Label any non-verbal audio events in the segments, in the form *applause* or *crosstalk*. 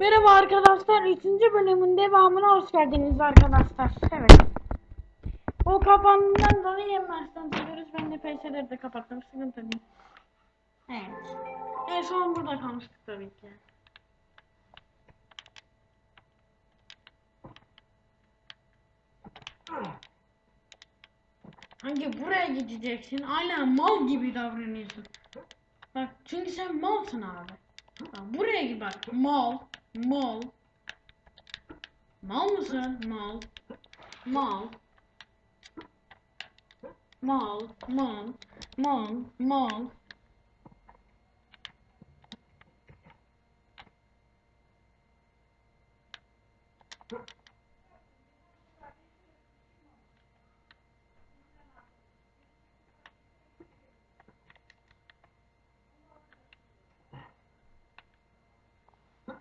Merhaba arkadaşlar. 3. bölümün devamına hoş geldiniz arkadaşlar. Evet. O kapandığından dolayı yemezden söylüyoruz. Ben de PC'leri de kapattım. Sıkıntı değil. Evet. En son burada kalmıştık tabii ki. Hangi buraya gideceksin? Hala mal gibi davranıyorsun. Bak çünkü sen malsın abi. Buraya git bak. Mal. Mal. Mal mısın? Mal. Mal. Mal. Mal. Mal. Mal.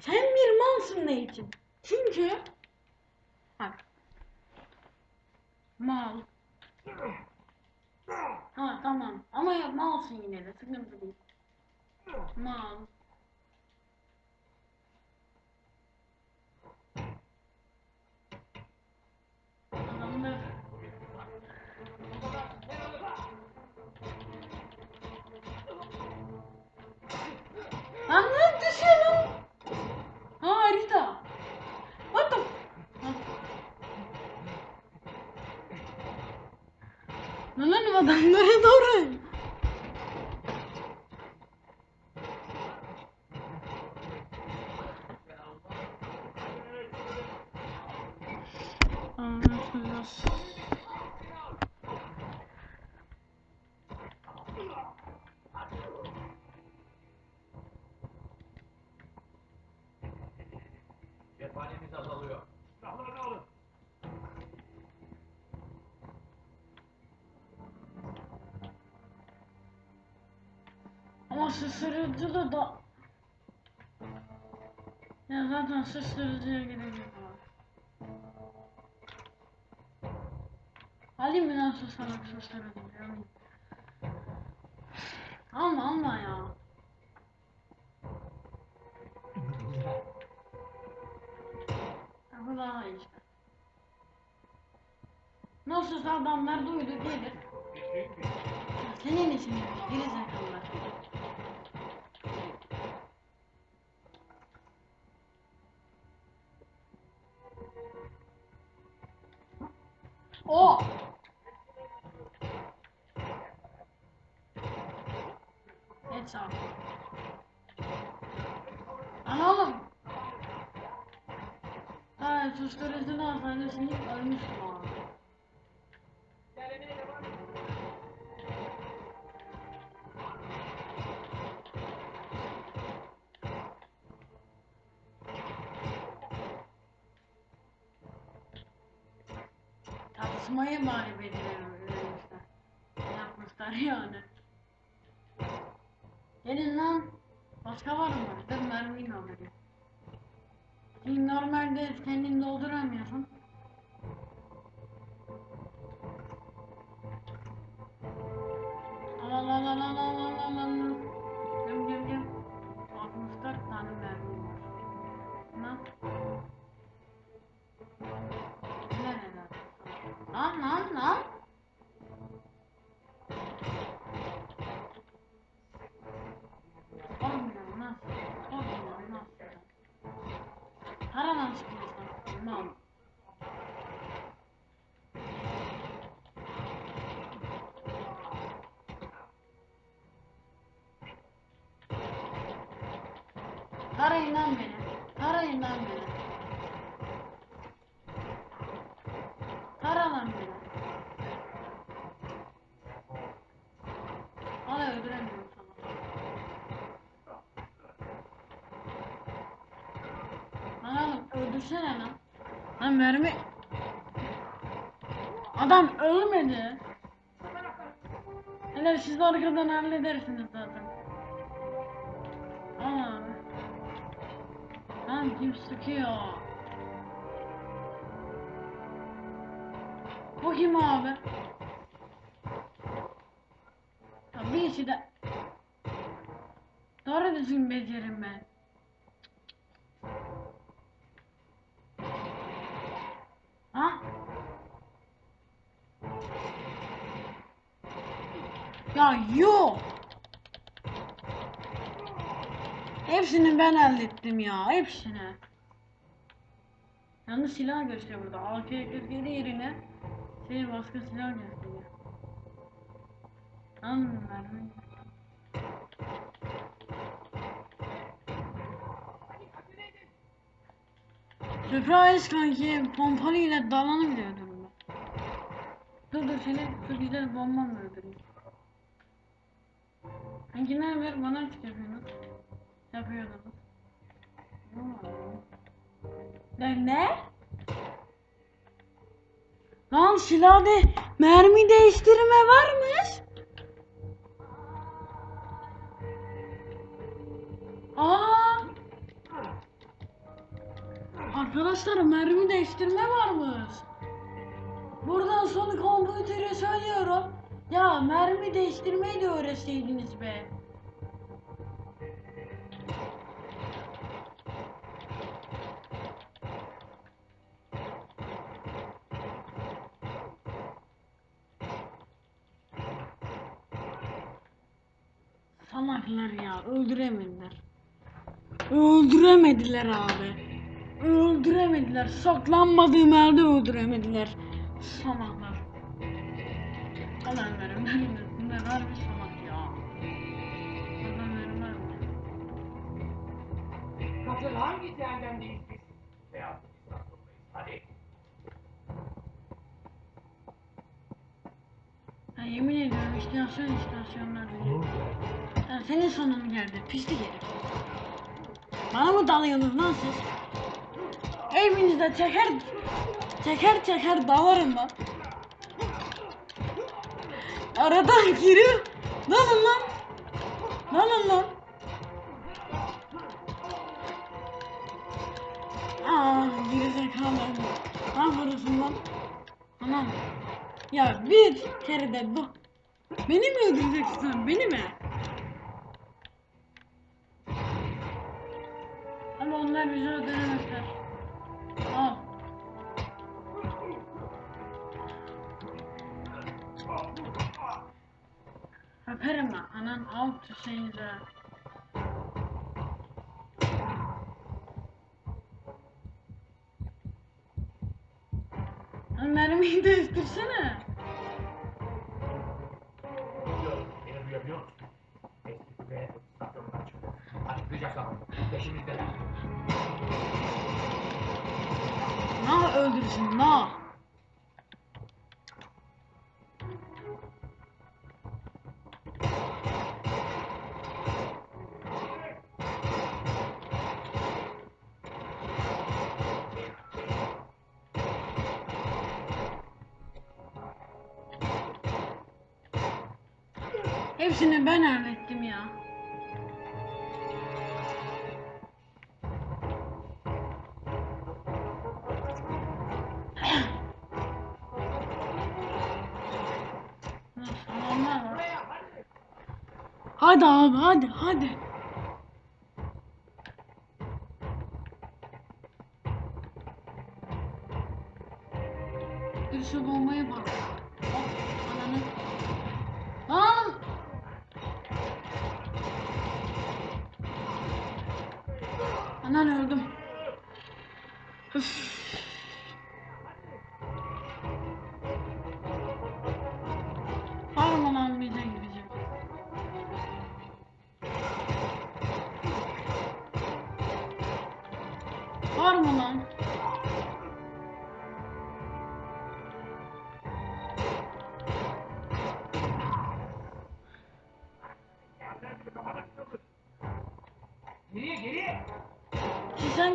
Sen bir malsın ne için? Çünkü bak mal. Ha tamam. Ama ya malsın yine de sıkıntı değil. Mal Lan lan adamlara doğru. Ama şaşırıcı da da... Ya zaten şaşırıcıya gerek yok abi. Alayım lan şu salak şaşırıcıyı alayım. Alma alma ya. Bu daha iyi. Nasılsa adamlar duydu gelir. Senin için yapıyor, O. Evet sağ ol. Lan oğlum. Ha, susturucunun hastanesini ölmüştüm Tartışmayı bari belirlemişler. Yapmışlar yani. Gelin lan. Başka var mı? Mermiyi alayım. Şimdi normalde kendin dolduramıyorsun. Lan lan lan. Olmuyor nasıl? Olmuyor nasıl? Paradan çıkıyorsun. Mal. Arayın lan beni. Arayın lan beni. Tara lan beni. Hala öldüremiyorum sana. Öldürsene lan. Lan mermi. Adam ölmedi. Hele siz arkadan halledersiniz zaten. Abi. Lan kim sıkıyor? Bu kim abi? Ya bir işi de... Doğru düzgün becerim ben. Ha? Ya yok. Hepsini ben elde ettim ya. Hepsini. Yalnız silah gösteriyor burada. AK-47 yerine şey başka silah gösteriyor. Anladım ben. Surprise kanki pompalı ile dalanı bile öldürdüm ben. Dur dur seni çok güzel bombamla öldüreyim. Kanki ne haber bana açık yapıyorsun. Yapıyordum. Ne? ne? Lan silahda mermi değiştirme varmış. Arkadaşlar mermi değiştirme varmış. Buradan son kompütere söylüyorum. Ya mermi değiştirmeyi de öğretseydiniz be. Salaklar ya öldüremediler. Öldüremediler abi. Öldüremediler. Saklanmadığım yerde öldüremediler. Salaklar. Verin verin. Bunlar harbi salak ya. Aman verin verin. Katıl hangi cehennemdeyiz biz? Beyaz. Hadi. Ha, yemin ediyorum istasyon istasyonlar. Ha, senin sonun geldi. Pislik herif. Bana mı dalıyorsunuz lan siz? Evinizde teker teker teker dalarım lan. Aradan giriyor. Dalın lan. Dalın lan. Aa, geri zekalı. Ne yapıyorsun lan? Anam. Ya bir kere de bu. Beni mi öldüreceksin sen? Beni mi? Ama onlar bizi öldüremezler. Öperim ben. Anan al tüseyinize. Lan mermiyi *laughs* değiştirsene. Na öldürsün na. Hepsini ben hallettim ya. Hadi. Abi hadi hadi. Şu bombaya bak. Hop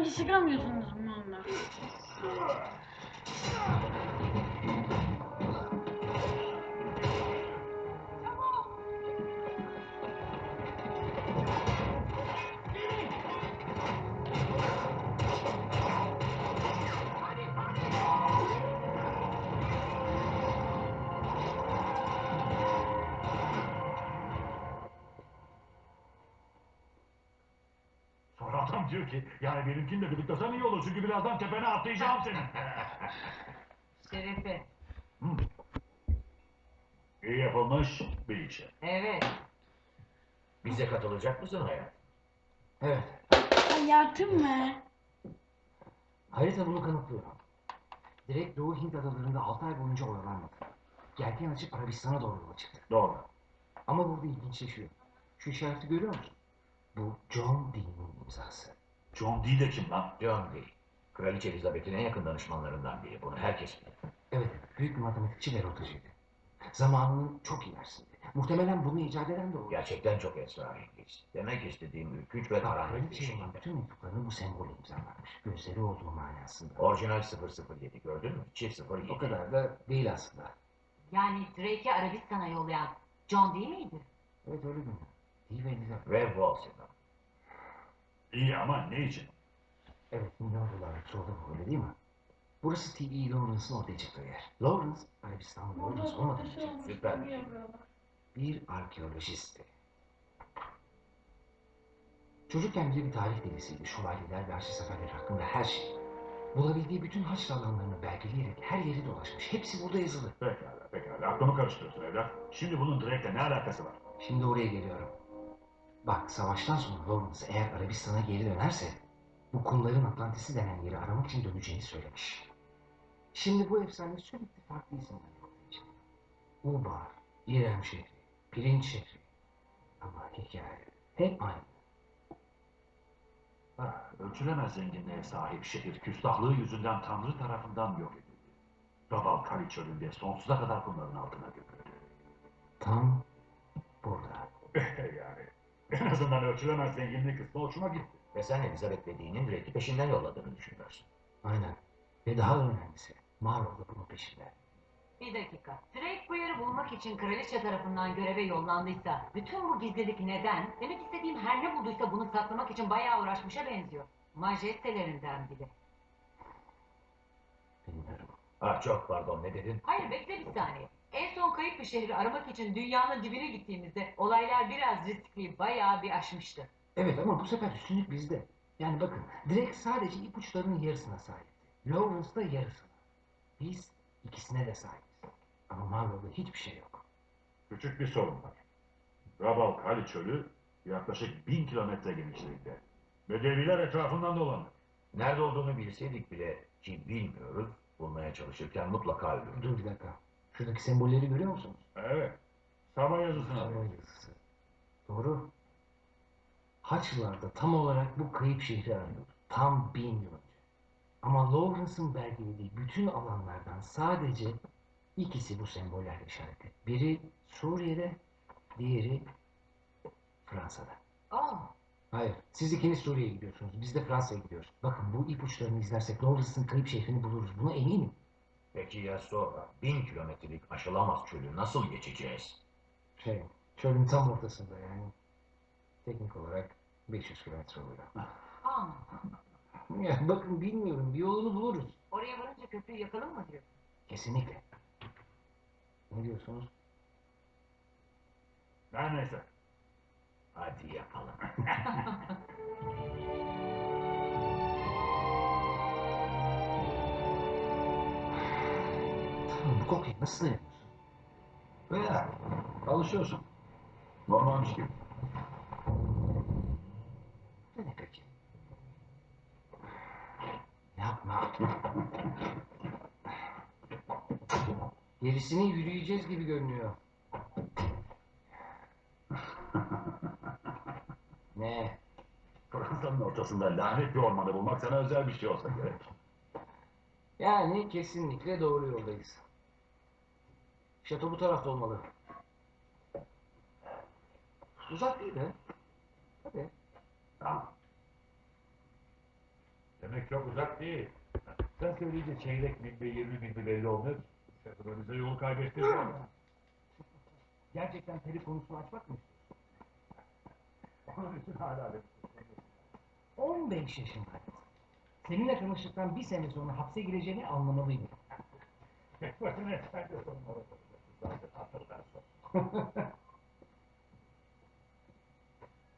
Siz hangi sıkamıyorsunuz bu onlar? Diyor ki yani benimkinle birliktesen iyi olur çünkü birazdan tepene atlayacağım senin. *laughs* Şerefe. Hı. İyi yapılmış bir işe. Evet. Bize katılacak mısın hayat? Evet. Hayatım mı? Harita bunu kanıtlıyor. Direkt Doğu Hint adalarında 6 ay boyunca oyalanmadı. Gelken açıp Arabistan'a doğru yola çıktı. Doğru. Ama burada ilginçleşiyor. Şu işareti görüyor musun? Bu John Dee'nin imzası. John Dee de kim lan? John Dee. Kraliçe Elizabeth'in en yakın danışmanlarından biri. Bunu herkes bilir. Evet, büyük bir matematikçi ve rotacıydı. Zamanının çok ilerisinde. Muhtemelen bunu icat eden de o. Gerçekten çok esrarengiz. Demek istediğim ürkünç ve karanlık bir şey. bütün mektuplarını bu sembolü imzalanmış. Gözleri olduğu manasında. Orijinal 007 gördün mü? Çift 07. O kadar da değil aslında. Yani Drake'i Arabistan'a yollayan John değil miydi? Evet öyle görünüyor. Değil ve Elizabeth. Ve Walsingham. İyi ama ne için? Evet, milyon dolarlık soru bu öyle değil mi? Burası T.E. Lawrence'ın ortaya çıktığı yer. Lawrence, Arabistanlı Burada Lawrence süper. tabii yapıyorlar. bir arkeolojisti. Çocukken bile bir tarih delisiydi. Şövalyeler ve haçlı seferleri hakkında her şey. Bulabildiği bütün haç alanlarını belgeleyerek her yeri dolaşmış. Hepsi burada yazılı. Pekala, pekala. Aklımı karıştırıyorsun evlat. Şimdi bunun Drake'le ne alakası var? Şimdi oraya geliyorum. Bak savaştan sonra Lawrence eğer Arabistan'a geri dönerse bu kumların Atlantis'i denen yeri aramak için döneceğini söylemiş. Şimdi bu efsane sürekli farklı isimlerle ortaya çıkıyor. Ubar, İrem şehri, Pirinç şehri. Ama hikaye hep aynı. Ha, ölçülemez zenginliğe sahip şehir küstahlığı yüzünden Tanrı tarafından yok edildi. Rabal Kali çölünde sonsuza kadar kumların altına gömüldü. Tam burada. *laughs* yani en azından ölçülemez zenginlik kısmı hoşuma gitti. Ve sen Elizabeth Dee'nin Drake'i peşinden yolladığını düşünüyorsun. Aynen. Ve daha önemlisi Marlow da bunun peşinde. Bir dakika. Drake bu yeri bulmak için kraliçe tarafından göreve yollandıysa bütün bu gizlilik neden? Demek istediğim her ne bulduysa bunu saklamak için bayağı uğraşmışa benziyor. Majestelerinden bile. Bilmiyorum. Ah çok pardon ne dedin? Hayır bekle bir saniye. En son kayıp bir şehri aramak için dünyanın dibine gittiğimizde olaylar biraz riskli, bayağı bir aşmıştı. Evet ama bu sefer üstünlük bizde. Yani bakın Drake sadece ipuçlarının yarısına sahipti. Lawrence da yarısına. Biz ikisine de sahibiz. Ama Marlow'da hiçbir şey yok. Küçük bir sorun var. Rabal Kali çölü yaklaşık bin kilometre genişliğinde. Ve deviler etrafından dolanır. Nerede olduğunu bilseydik bile ki bilmiyoruz. Bulmaya çalışırken mutlaka ölürdük. Dur bir dakika. Şuradaki sembolleri görüyor musunuz? Evet. Sabah yazısına. Sabah yazısı. Doğru. Haçlılarda tam olarak bu kayıp şehri arıyor. Tam bin yıl önce. Ama Lawrence'ın belgelediği bütün alanlardan sadece ikisi bu sembollerle işaretli. Biri Suriye'de, diğeri Fransa'da. Aa, Hayır, siz ikiniz Suriye'ye gidiyorsunuz, biz de Fransa'ya gidiyoruz. Bakın bu ipuçlarını izlersek Lawrence'ın kayıp şehrini buluruz. Buna eminim. Peki ya sonra? Bin kilometrelik aşılamaz çölü nasıl geçeceğiz? Şey, çölün tam ortasında yani. Teknik olarak 500 kilometre oluyor. aa. *laughs* Ya bakın bilmiyorum, bir yolunu buluruz. Oraya varınca köprüyü yakalım mı diyor. Kesinlikle. Ne diyorsunuz? Her neyse. Hadi yapalım. *laughs* Kokuya nasıl dayanıyorsun? Veya alışıyorsun. Normalmiş gibi. Bu ne peki? Yapma. Gerisini yürüyeceğiz gibi görünüyor. *laughs* Ne? Fransa'nın ortasında lanet bir ormanı bulmak sana özel bir şey olsa gerek. Yani kesinlikle doğru yoldayız. Şato bu tarafta olmalı. Uzak değil de. Hadi. Tamam. Demek çok uzak değil. Sen söyleyince çeyrek mil ve yirmi mi belli olmuyor. Şatoda bize yolu kaybettirdi ama. Gerçekten peri konusunu açmak mı Onun için hala bir 15 yaşındaydı. Seninle tanıştıktan bir sene sonra hapse gireceğini anlamalıydım. başına sen de Zaten hatırlarsın. *laughs*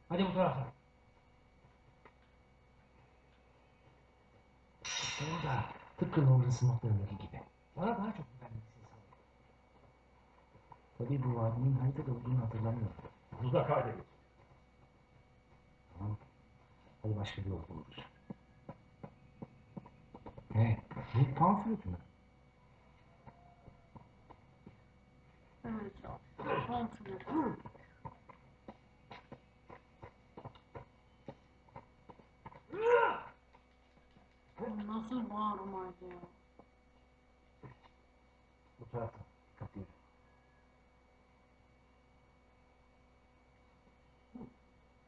Hadi bu tarafa. Orada tıpkı Lawrence'ın notlarındaki gibi. Bana daha çok güvenmelisin sanırım. Tabii bu vadinin haritada olduğunu hatırlamıyorum. Bunu da kaydedin. Tamam. Hadi başka bir yol buluruz. Ne? Bu pamflet mi? Evet. Nasıl bağırmaydı ya? Bu tarafta. Kapıyı.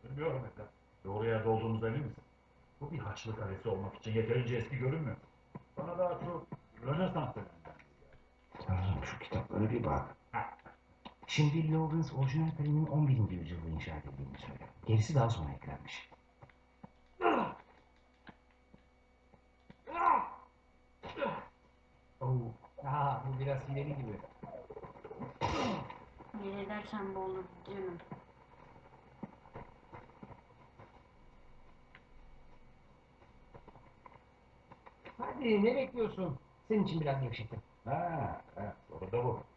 Bilmiyorum efendim. Doğru yerde olduğumuza emin misin? Bu bir haçlı kalesi olmak için yeterince eski görünmüyor. Bana daha çok Rönesans döneminden. Tanrım şu kitaplara bir bak. Şimdi Lawrence orijinal kalemin 11. yüzyılda inşa edildiğini söylüyor. Gerisi daha sonra eklenmiş. Oh, aha, bu biraz ileri gibi. Ne edersen bu olur canım. Hadi ne bekliyorsun? Senin için biraz gevşettim. Ha, ha, da bu.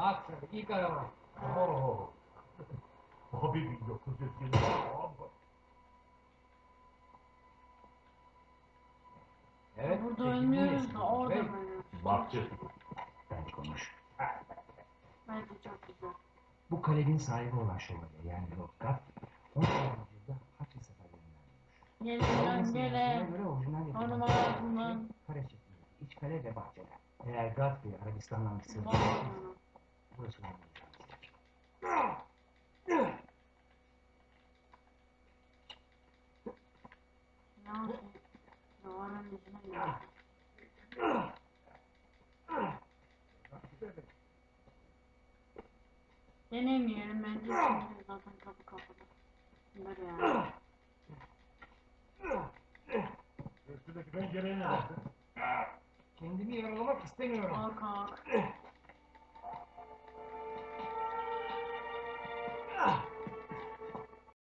Bak sen ilk araba. Oo. Abi 1920. Evet. Burada ölmüyoruz da orada ölüyoruz. Bakçı. Ben konuş. Bence çok güzel. Bu kalenin sahibi olan şövalye yani Godfrey 16. yüzyılda Haçlı seferlerinden bulmuş. Gelin Hanım kale ağzından. Kare şeklinde. İç kale ve bahçeler. Eğer Godfrey Arabistan'dan bir sır Vay bulursa canına. Burası yapayım? Davanın yüzüne geldi. Denemeyelim bence şimdi zaten kapı kapalı. Bunlar yani. Üstündeki pencereye ne dersin? Kendimi yaralamak istemiyorum. Kalk kalk.